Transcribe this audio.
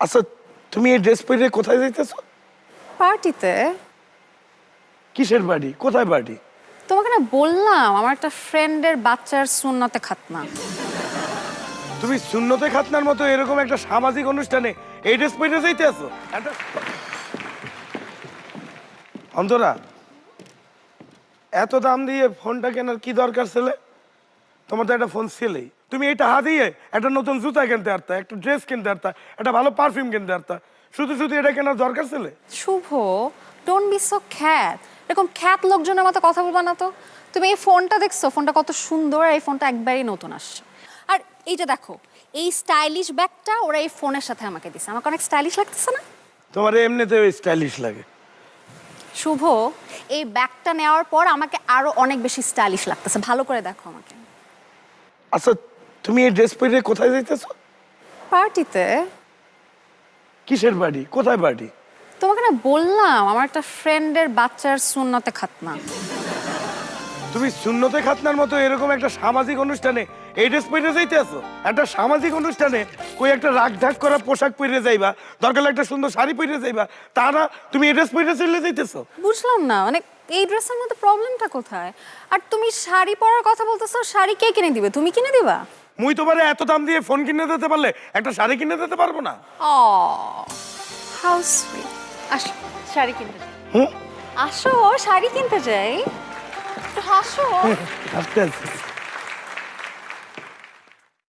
আচ্ছা তুমি এই ড্রেস পরে কোথায় যাইতেছো? পার্টিতে। কিসের বাড়ি কোথায় বাড়ি তোমাকে না বললাম আমার একটা ফ্রেন্ডের বাচ্চার সুন্নতে খাতনা। তুমি সুন্নতে খাতনার মতো এরকম একটা সামাজিক অনুষ্ঠানে এই ড্রেস পরে যাইতে আছো অন্তরা এত দাম দিয়ে ফোনটা কেনার কি দরকার ছেলে? তোমার তো একটা ফোন ছেলেই। তুমি এটা দিয়ে একটা নতুন জুতা কিনতে পারতা একটা ড্রেস কিনতে পারতা একটা ভালো পারফিউম কিনতে পারতা শুধু শুধু এটা কেনার দরকার ছেলে? শুভ ডোন্ট বি সো খ্যাত এরকম খ্যাত লোকজনের মতো কথা বলবা না তো। তুমি এই ফোনটা দেখছ ফোনটা কত সুন্দর আর এই ফোনটা একবারই নতুন আসছে। আর এই যে দেখো এই স্টাইলিশ ব্যাগটা ওরা এই ফোনের সাথে আমাকে দিছে। আমাকে অনেক স্টাইলিশ লাগতেছে না? তোমার এমনিতে স্টাইলিশ লাগে। শুভ এই ব্যাগটা নেওয়ার পর আমাকে আরও অনেক বেশি স্টাইলিশ লাগতেছে। ভালো করে দেখো আমাকে। আচ্ছা তুমি এই ড্রেস পরে কোথায় যাইতেছো? পার্টিতে। কিসের বাড়ি কোথায় বাড়ি তোমাকে না বললাম আমার একটা ফ্রেন্ডের বাচ্চার সুন্নতে খাতনা। তুমি শূন্যতে খাতনার মতো এরকম একটা সামাজিক অনুষ্ঠানে এই ড্রেস পরে যাইতে আছো? একটা সামাজিক অনুষ্ঠানে কই একটা রাগ ঢাক করা পোশাক পরে যাইবা দরকার একটা সুন্দর শাড়ি পরে যাইবা তা না তুমি এই ড্রেস পরে চলে যাইতেছো। বুঝলাম না মানে এই ড্রেসের মধ্যে প্রবলেমটা কোথায়? আর তুমি শাড়ি পরার কথা বলতেছো শাড়ি কে কিনে দিবে? তুমি কিনে দিবা? মুই তোমারে এত দাম দিয়ে ফোন কিনে দিতে পারলে একটা শাড়ি কিনে দিতে পারব না। ও হাউ সুইট আসো শাড়ি কিনতে হুম? আসো শাড়ি কিনতে যাই। হাসো আস্তে আস্তে